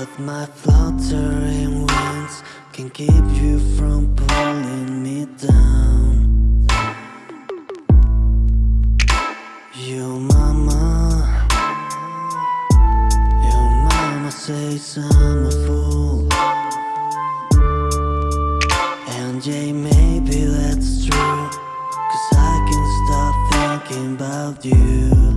But my fluttering wings can keep you from pulling me down. Your mama, your mama says I'm a fool. And yeah, maybe that's true Cause I can't stop thinking about you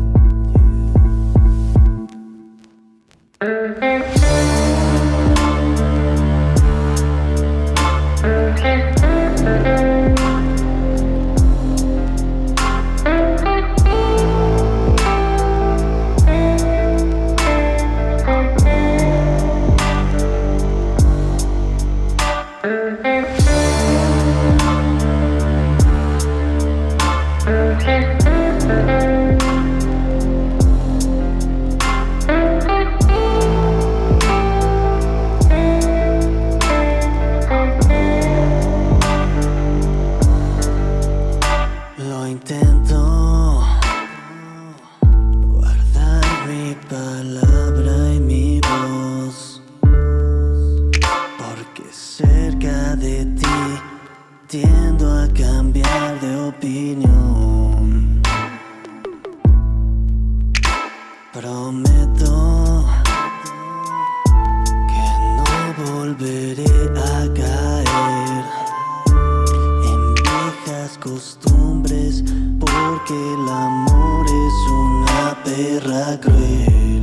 Lo Tiendo a cambiar de opinión Prometo que no volveré a caer en viejas costumbres porque el amor es una perra cruel.